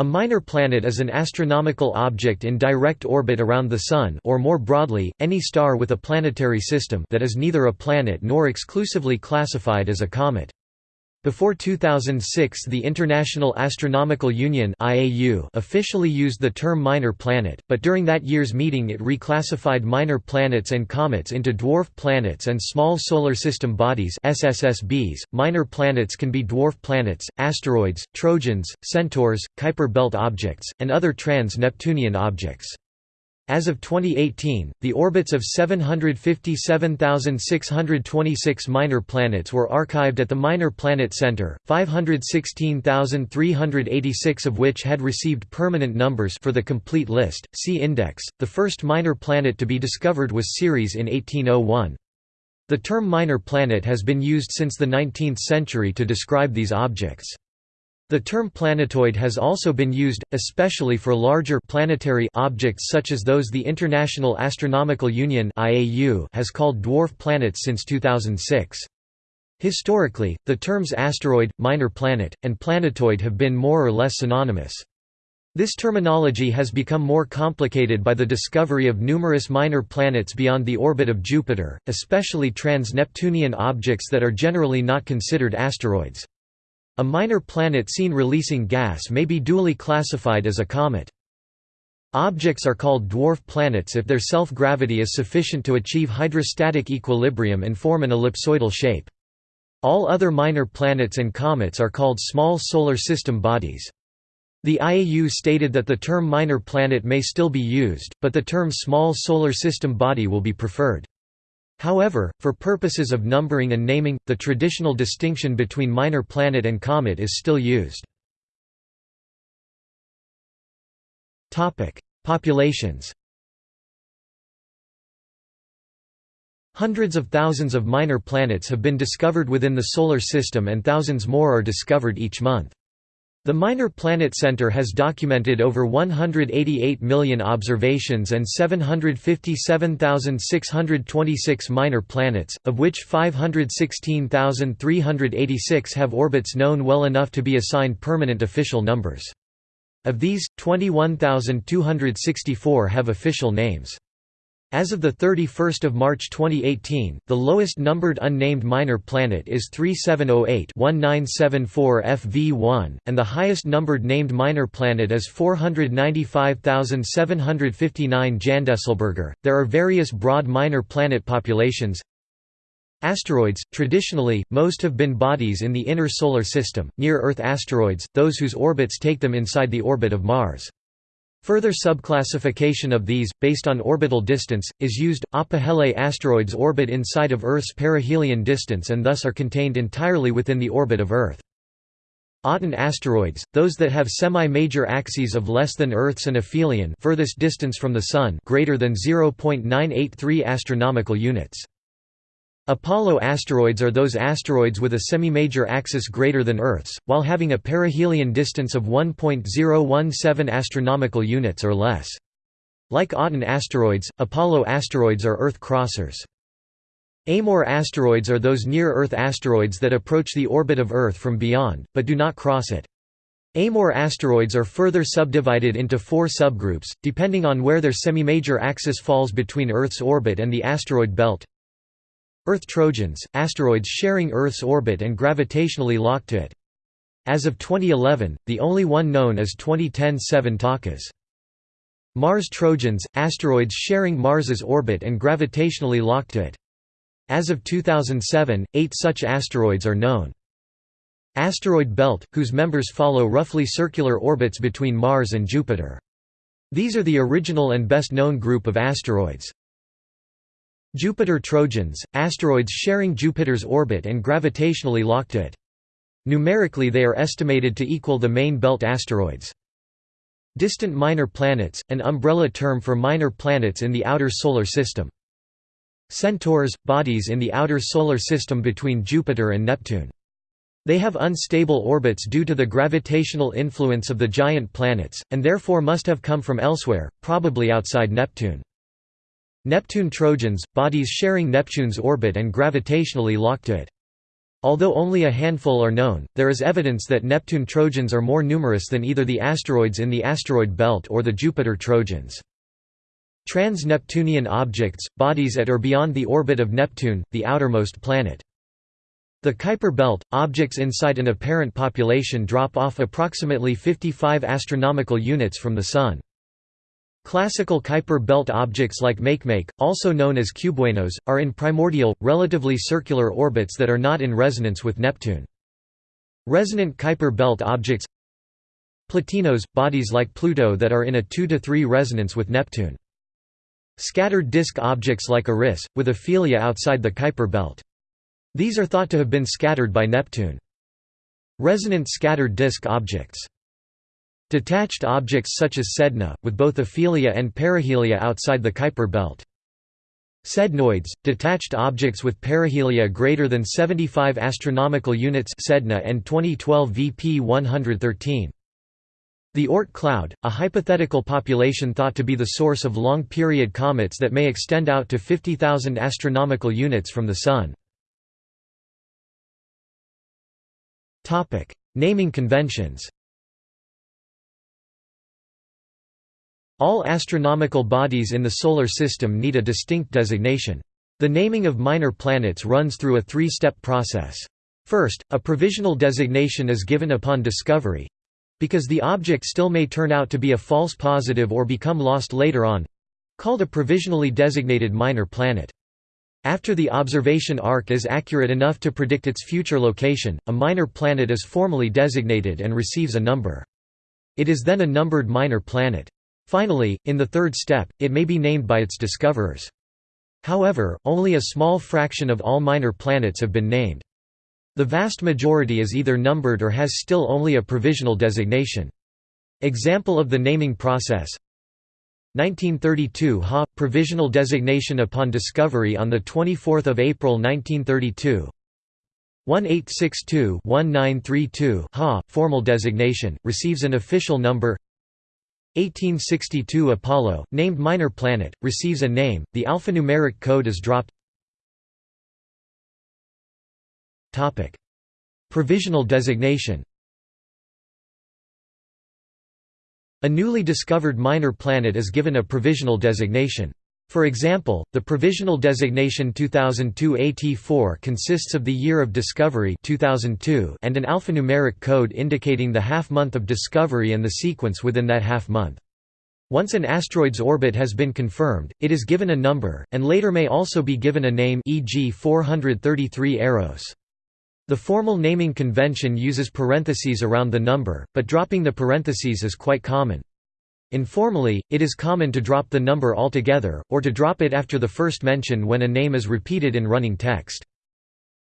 A minor planet is an astronomical object in direct orbit around the Sun or more broadly, any star with a planetary system that is neither a planet nor exclusively classified as a comet. Before 2006 the International Astronomical Union officially used the term minor planet, but during that year's meeting it reclassified minor planets and comets into dwarf planets and small solar system bodies SSSBs. .Minor planets can be dwarf planets, asteroids, trojans, centaurs, Kuiper belt objects, and other trans-Neptunian objects. As of 2018, the orbits of 757,626 minor planets were archived at the Minor Planet Center, 516,386 of which had received permanent numbers for the complete list. See index. The first minor planet to be discovered was Ceres in 1801. The term minor planet has been used since the 19th century to describe these objects. The term planetoid has also been used, especially for larger planetary objects such as those the International Astronomical Union has called dwarf planets since 2006. Historically, the terms asteroid, minor planet, and planetoid have been more or less synonymous. This terminology has become more complicated by the discovery of numerous minor planets beyond the orbit of Jupiter, especially trans-Neptunian objects that are generally not considered asteroids. A minor planet seen releasing gas may be dually classified as a comet. Objects are called dwarf planets if their self-gravity is sufficient to achieve hydrostatic equilibrium and form an ellipsoidal shape. All other minor planets and comets are called small solar system bodies. The IAU stated that the term minor planet may still be used, but the term small solar system body will be preferred. However, for purposes of numbering and naming, the traditional distinction between minor planet and comet is still used. Populations Hundreds of thousands of minor planets have been discovered within the Solar System and thousands more are discovered each month. The Minor Planet Center has documented over 188 million observations and 757,626 minor planets, of which 516,386 have orbits known well enough to be assigned permanent official numbers. Of these, 21,264 have official names. As of 31 March 2018, the lowest numbered unnamed minor planet is 3708-1974 FV1, and the highest numbered named minor planet is 495,759 Jandesselberger. There are various broad minor planet populations. Asteroids – Traditionally, most have been bodies in the inner Solar System, near-Earth asteroids, those whose orbits take them inside the orbit of Mars. Further subclassification of these, based on orbital distance, is used. Apohele asteroids orbit inside of Earth's perihelion distance and thus are contained entirely within the orbit of Earth. Aten asteroids, those that have semi-major axes of less than Earth's and aphelion furthest distance from the Sun greater than 0.983 astronomical units. Apollo asteroids are those asteroids with a semi-major axis greater than Earth's, while having a perihelion distance of 1.017 astronomical units or less. Like Aten asteroids, Apollo asteroids are Earth crossers. Amor asteroids are those near-Earth asteroids that approach the orbit of Earth from beyond, but do not cross it. Amor asteroids are further subdivided into four subgroups, depending on where their semi-major axis falls between Earth's orbit and the asteroid belt. Earth Trojans, asteroids sharing Earth's orbit and gravitationally locked to it. As of 2011, the only one known is 2010 7 Takas. Mars Trojans, asteroids sharing Mars's orbit and gravitationally locked to it. As of 2007, eight such asteroids are known. Asteroid belt, whose members follow roughly circular orbits between Mars and Jupiter. These are the original and best known group of asteroids. Jupiter Trojans, asteroids sharing Jupiter's orbit and gravitationally locked it. Numerically they are estimated to equal the main belt asteroids. Distant minor planets, an umbrella term for minor planets in the outer solar system. Centaurs, bodies in the outer solar system between Jupiter and Neptune. They have unstable orbits due to the gravitational influence of the giant planets, and therefore must have come from elsewhere, probably outside Neptune. Neptune Trojans, bodies sharing Neptune's orbit and gravitationally locked to it. Although only a handful are known, there is evidence that Neptune Trojans are more numerous than either the asteroids in the asteroid belt or the Jupiter Trojans. Trans-Neptunian objects, bodies at or beyond the orbit of Neptune, the outermost planet. The Kuiper belt, objects inside an apparent population drop off approximately 55 astronomical units from the Sun. Classical Kuiper belt objects like Makemake, also known as cubewanos, are in primordial, relatively circular orbits that are not in resonance with Neptune. Resonant Kuiper belt objects Plutinos, bodies like Pluto that are in a 2–3 resonance with Neptune. Scattered disk objects like Eris, with aphelia outside the Kuiper belt. These are thought to have been scattered by Neptune. Resonant scattered disk objects. Detached objects such as Sedna, with both aphelia and perihelia outside the Kuiper belt. Sednoids, detached objects with perihelia greater than 75 astronomical units Sedna and 2012 VP 113. The Oort cloud, a hypothetical population thought to be the source of long-period comets that may extend out to 50,000 astronomical units from the Sun. Topic: Naming conventions. All astronomical bodies in the Solar System need a distinct designation. The naming of minor planets runs through a three-step process. First, a provisional designation is given upon discovery—because the object still may turn out to be a false positive or become lost later on—called a provisionally designated minor planet. After the observation arc is accurate enough to predict its future location, a minor planet is formally designated and receives a number. It is then a numbered minor planet. Finally, in the third step, it may be named by its discoverers. However, only a small fraction of all minor planets have been named. The vast majority is either numbered or has still only a provisional designation. Example of the naming process 1932 Ha – Provisional designation upon discovery on 24 April 1932 1862-1932 Ha – Formal designation, receives an official number 1862 Apollo, named minor planet, receives a name, the alphanumeric code is dropped Provisional designation A newly discovered minor planet is given a provisional designation. For example, the provisional designation 2002 AT4 consists of the year of discovery 2002 and an alphanumeric code indicating the half-month of discovery and the sequence within that half-month. Once an asteroid's orbit has been confirmed, it is given a number, and later may also be given a name e.g. 433 Eros. The formal naming convention uses parentheses around the number, but dropping the parentheses is quite common. Informally, it is common to drop the number altogether, or to drop it after the first mention when a name is repeated in running text.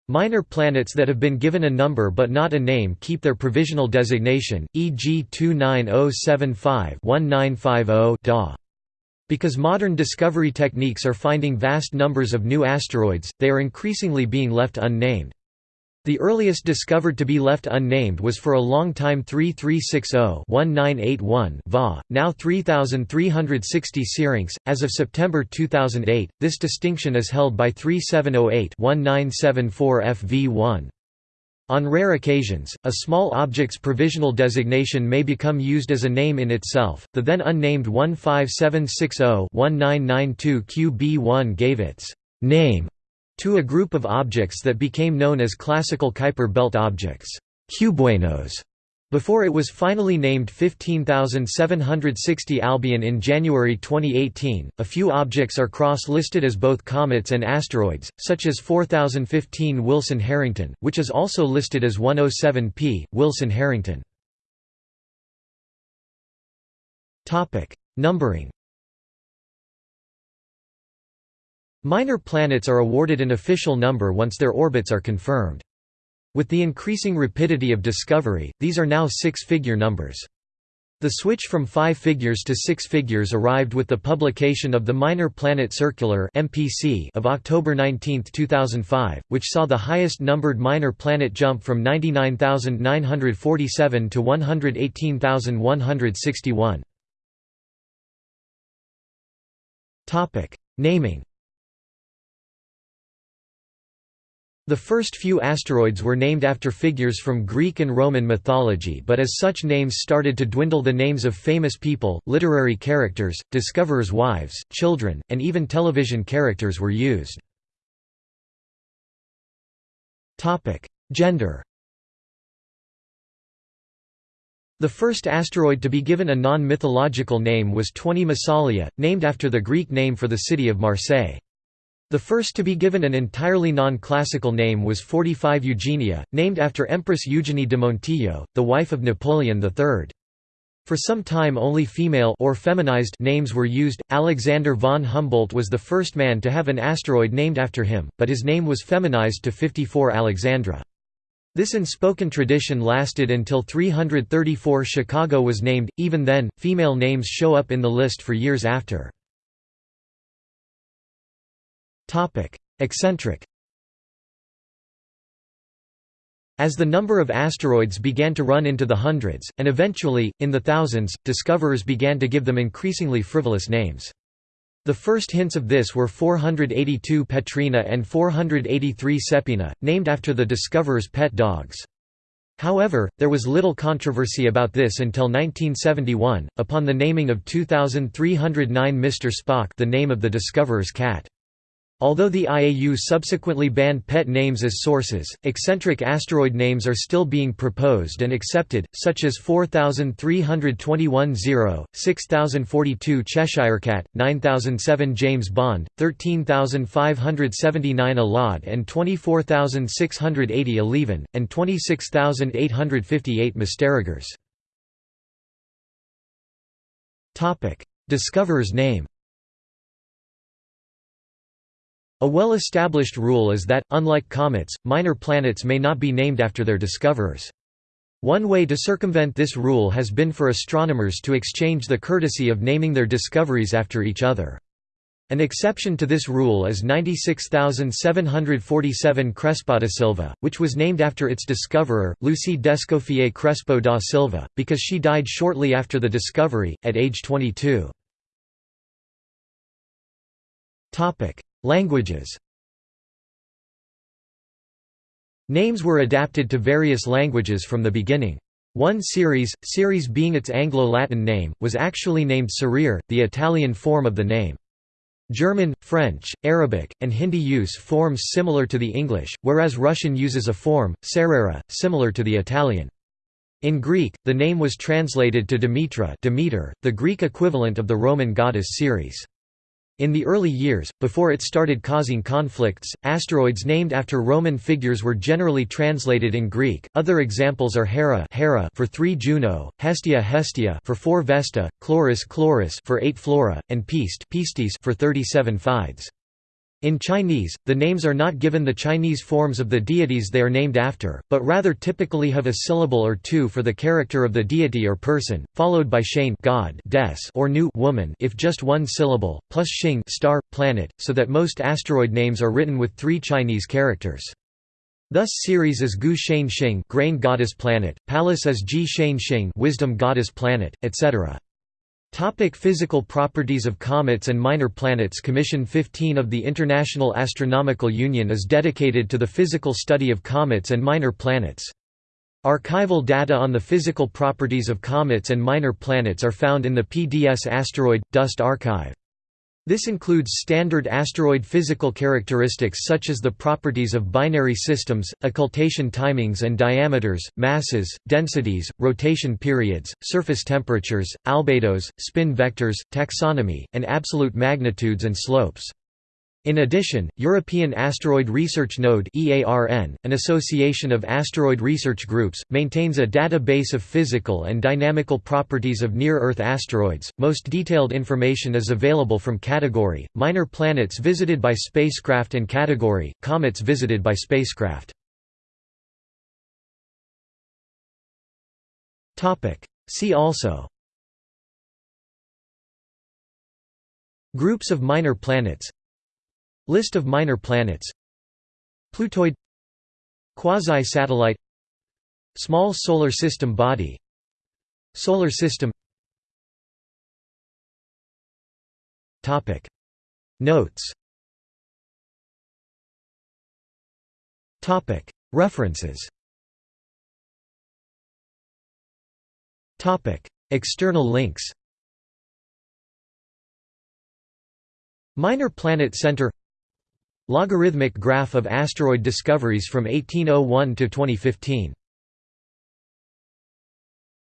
Minor planets that have been given a number but not a name keep their provisional designation, e.g. 29075-1950 DA. Because modern discovery techniques are finding vast numbers of new asteroids, they are increasingly being left unnamed. The earliest discovered to be left unnamed was for a long time 3360-1981 Va, now 3360 Syrinx. As of September 2008, this distinction is held by 3708-1974 FV1. On rare occasions, a small object's provisional designation may become used as a name in itself. The then unnamed 15760-1992 QB1 gave its name to a group of objects that became known as classical Kuiper belt objects cubewanos", before it was finally named 15760 Albion in January 2018. A few objects are cross listed as both comets and asteroids, such as 4015 Wilson Harrington, which is also listed as 107P, Wilson Harrington. Numbering Minor planets are awarded an official number once their orbits are confirmed. With the increasing rapidity of discovery, these are now six-figure numbers. The switch from five figures to six figures arrived with the publication of the Minor Planet Circular of October 19, 2005, which saw the highest numbered minor planet jump from 99,947 to 118,161. Naming The first few asteroids were named after figures from Greek and Roman mythology but as such names started to dwindle the names of famous people, literary characters, discoverers' wives, children, and even television characters were used. Gender The first asteroid to be given a non-mythological name was 20 Massalia, named after the Greek name for the city of Marseille. The first to be given an entirely non-classical name was 45 Eugenia, named after Empress Eugenie de Montijo, the wife of Napoleon III. For some time only female or feminized names were used. Alexander von Humboldt was the first man to have an asteroid named after him, but his name was feminized to 54 Alexandra. This unspoken tradition lasted until 334 Chicago was named, even then, female names show up in the list for years after. Eccentric As the number of asteroids began to run into the hundreds, and eventually, in the thousands, discoverers began to give them increasingly frivolous names. The first hints of this were 482 Petrina and 483 Sepina, named after the discoverers' pet dogs. However, there was little controversy about this until 1971, upon the naming of 2309 Mr. Spock the name of the discoverer's cat. Although the IAU subsequently banned pet names as sources, eccentric asteroid names are still being proposed and accepted, such as 4321 0, 6042 Cheshirecat, 9007 James Bond, 13579 Allodd and 24680 Alleven, and 26858 Misterrogers. Discoverer's name a well-established rule is that, unlike comets, minor planets may not be named after their discoverers. One way to circumvent this rule has been for astronomers to exchange the courtesy of naming their discoveries after each other. An exception to this rule is 96747 Crespo da Silva, which was named after its discoverer, Lucie d'Escoffier Crespo da Silva, because she died shortly after the discovery, at age 22. Languages Names were adapted to various languages from the beginning. One series, Ceres being its Anglo-Latin name, was actually named Cerere, the Italian form of the name. German, French, Arabic, and Hindi use forms similar to the English, whereas Russian uses a form, Cerera, similar to the Italian. In Greek, the name was translated to Demetra Demeter, the Greek equivalent of the Roman goddess Ceres. In the early years, before it started causing conflicts, asteroids named after Roman figures were generally translated in Greek. Other examples are Hera, Hera for 3 Juno, Hestia Hestia for 4 Vesta, Chloris Chloris for 8 Flora, and Piste Pistis for 37 Fides. In Chinese, the names are not given the Chinese forms of the deities they are named after, but rather typically have a syllable or two for the character of the deity or person, followed by shane god des or nu woman if just one syllable, plus xing star, planet, so that most asteroid names are written with three Chinese characters. Thus Ceres is Gu Shane Xing grain goddess planet, Pallas is Ji Shane Xing wisdom goddess planet, etc. Topic physical properties of comets and minor planets Commission 15 of the International Astronomical Union is dedicated to the physical study of comets and minor planets. Archival data on the physical properties of comets and minor planets are found in the PDS Asteroid – Dust Archive. This includes standard asteroid physical characteristics such as the properties of binary systems, occultation timings and diameters, masses, densities, rotation periods, surface temperatures, albedos, spin vectors, taxonomy, and absolute magnitudes and slopes. In addition, European Asteroid Research Node an association of asteroid research groups, maintains a database of physical and dynamical properties of near-Earth asteroids. Most detailed information is available from category, minor planets visited by spacecraft and category, comets visited by spacecraft. See also Groups of minor planets List of minor planets. Plutoid. Quasi-satellite. Small solar system body. Solar system. Notes. References. External links. Minor Planet Center Logarithmic graph of asteroid discoveries from 1801 to 2015